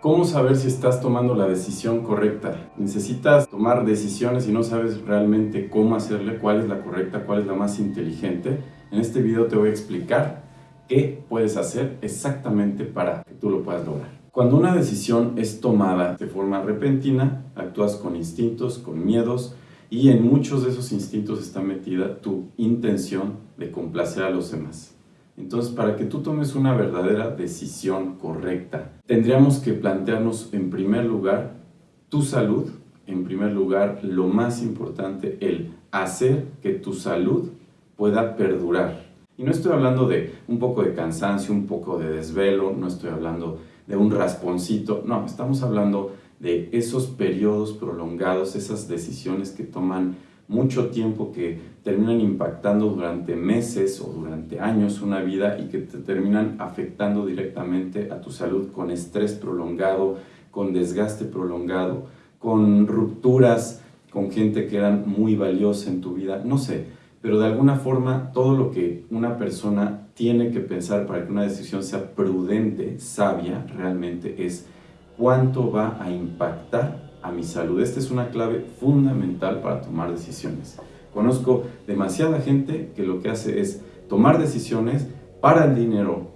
¿Cómo saber si estás tomando la decisión correcta? Necesitas tomar decisiones y no sabes realmente cómo hacerle, cuál es la correcta, cuál es la más inteligente. En este video te voy a explicar qué puedes hacer exactamente para que tú lo puedas lograr. Cuando una decisión es tomada de forma repentina, actúas con instintos, con miedos, y en muchos de esos instintos está metida tu intención de complacer a los demás. Entonces, para que tú tomes una verdadera decisión correcta, tendríamos que plantearnos en primer lugar tu salud, en primer lugar lo más importante, el hacer que tu salud pueda perdurar. Y no estoy hablando de un poco de cansancio, un poco de desvelo, no estoy hablando de un rasponcito, no, estamos hablando de esos periodos prolongados, esas decisiones que toman mucho tiempo, que terminan impactando durante meses o durante años una vida y que te terminan afectando directamente a tu salud con estrés prolongado, con desgaste prolongado, con rupturas con gente que eran muy valiosa en tu vida, no sé, pero de alguna forma todo lo que una persona tiene que pensar para que una decisión sea prudente, sabia, realmente es cuánto va a impactar a mi salud. Esta es una clave fundamental para tomar decisiones. Conozco demasiada gente que lo que hace es tomar decisiones para el dinero,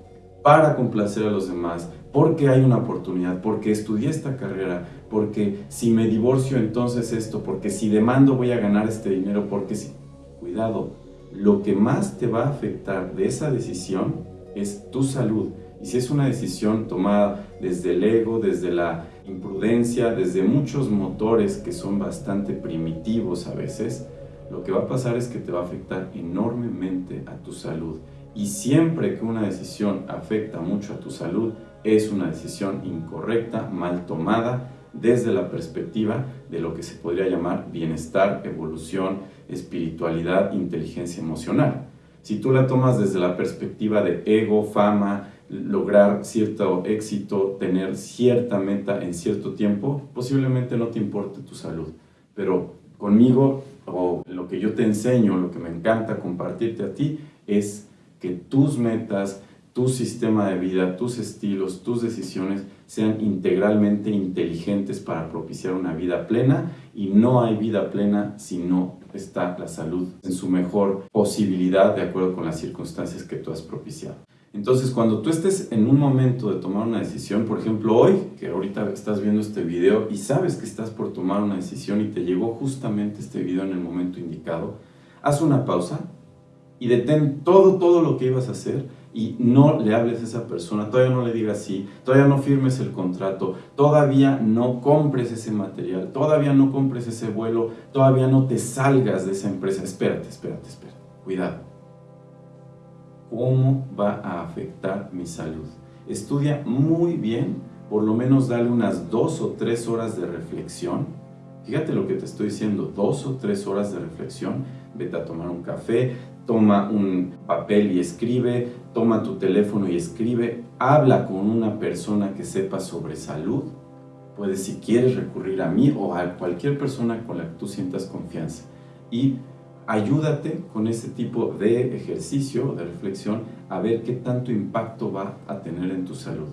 para complacer a los demás, porque hay una oportunidad, porque estudié esta carrera, porque si me divorcio entonces esto, porque si demando voy a ganar este dinero, porque si... Cuidado, lo que más te va a afectar de esa decisión es tu salud. Y si es una decisión tomada desde el ego, desde la imprudencia, desde muchos motores que son bastante primitivos a veces, lo que va a pasar es que te va a afectar enormemente a tu salud. Y siempre que una decisión afecta mucho a tu salud, es una decisión incorrecta, mal tomada, desde la perspectiva de lo que se podría llamar bienestar, evolución, espiritualidad, inteligencia emocional. Si tú la tomas desde la perspectiva de ego, fama, lograr cierto éxito, tener cierta meta en cierto tiempo, posiblemente no te importe tu salud. Pero conmigo, o lo que yo te enseño, lo que me encanta compartirte a ti, es que tus metas, tu sistema de vida, tus estilos, tus decisiones sean integralmente inteligentes para propiciar una vida plena y no hay vida plena si no está la salud en su mejor posibilidad de acuerdo con las circunstancias que tú has propiciado. Entonces, cuando tú estés en un momento de tomar una decisión, por ejemplo hoy, que ahorita estás viendo este video y sabes que estás por tomar una decisión y te llegó justamente este video en el momento indicado, haz una pausa y detén todo, todo lo que ibas a hacer y no le hables a esa persona, todavía no le digas sí, todavía no firmes el contrato, todavía no compres ese material, todavía no compres ese vuelo, todavía no te salgas de esa empresa. Espérate, espérate, espérate, cuidado cómo va a afectar mi salud. Estudia muy bien, por lo menos dale unas dos o tres horas de reflexión. Fíjate lo que te estoy diciendo, dos o tres horas de reflexión. Vete a tomar un café, toma un papel y escribe, toma tu teléfono y escribe, habla con una persona que sepa sobre salud. Puedes si quieres recurrir a mí o a cualquier persona con la que tú sientas confianza. Y ayúdate con ese tipo de ejercicio, de reflexión, a ver qué tanto impacto va a tener en tu salud.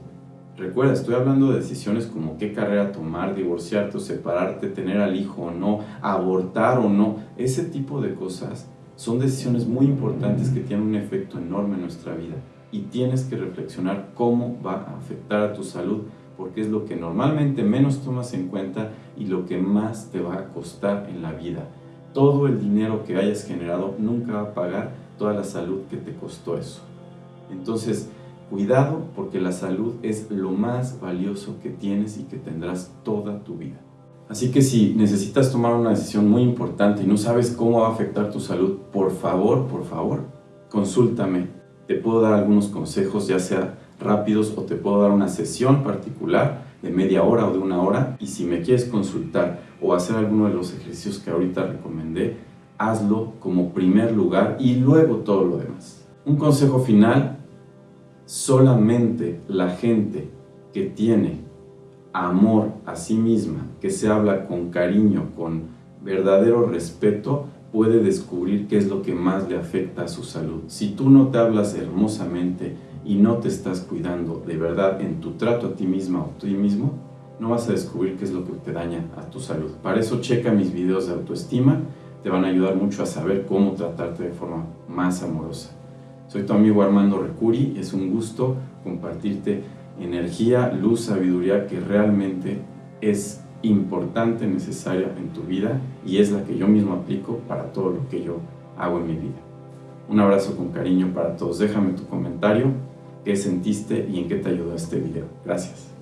Recuerda, estoy hablando de decisiones como qué carrera tomar, divorciarte o separarte, tener al hijo o no, abortar o no. Ese tipo de cosas son decisiones muy importantes que tienen un efecto enorme en nuestra vida y tienes que reflexionar cómo va a afectar a tu salud porque es lo que normalmente menos tomas en cuenta y lo que más te va a costar en la vida todo el dinero que hayas generado nunca va a pagar toda la salud que te costó eso. Entonces, cuidado porque la salud es lo más valioso que tienes y que tendrás toda tu vida. Así que si necesitas tomar una decisión muy importante y no sabes cómo va a afectar tu salud, por favor, por favor, consúltame. Te puedo dar algunos consejos, ya sea rápidos o te puedo dar una sesión particular de media hora o de una hora y si me quieres consultar o hacer alguno de los ejercicios que ahorita recomendé, hazlo como primer lugar y luego todo lo demás. Un consejo final, solamente la gente que tiene amor a sí misma, que se habla con cariño, con verdadero respeto, puede descubrir qué es lo que más le afecta a su salud. Si tú no te hablas hermosamente y no te estás cuidando de verdad en tu trato a ti misma o a ti mismo, no vas a descubrir qué es lo que te daña a tu salud. Para eso checa mis videos de autoestima, te van a ayudar mucho a saber cómo tratarte de forma más amorosa. Soy tu amigo Armando Recuri, es un gusto compartirte energía, luz, sabiduría que realmente es importante, necesaria en tu vida y es la que yo mismo aplico para todo lo que yo hago en mi vida. Un abrazo con cariño para todos. Déjame tu comentario, qué sentiste y en qué te ayudó este video. Gracias.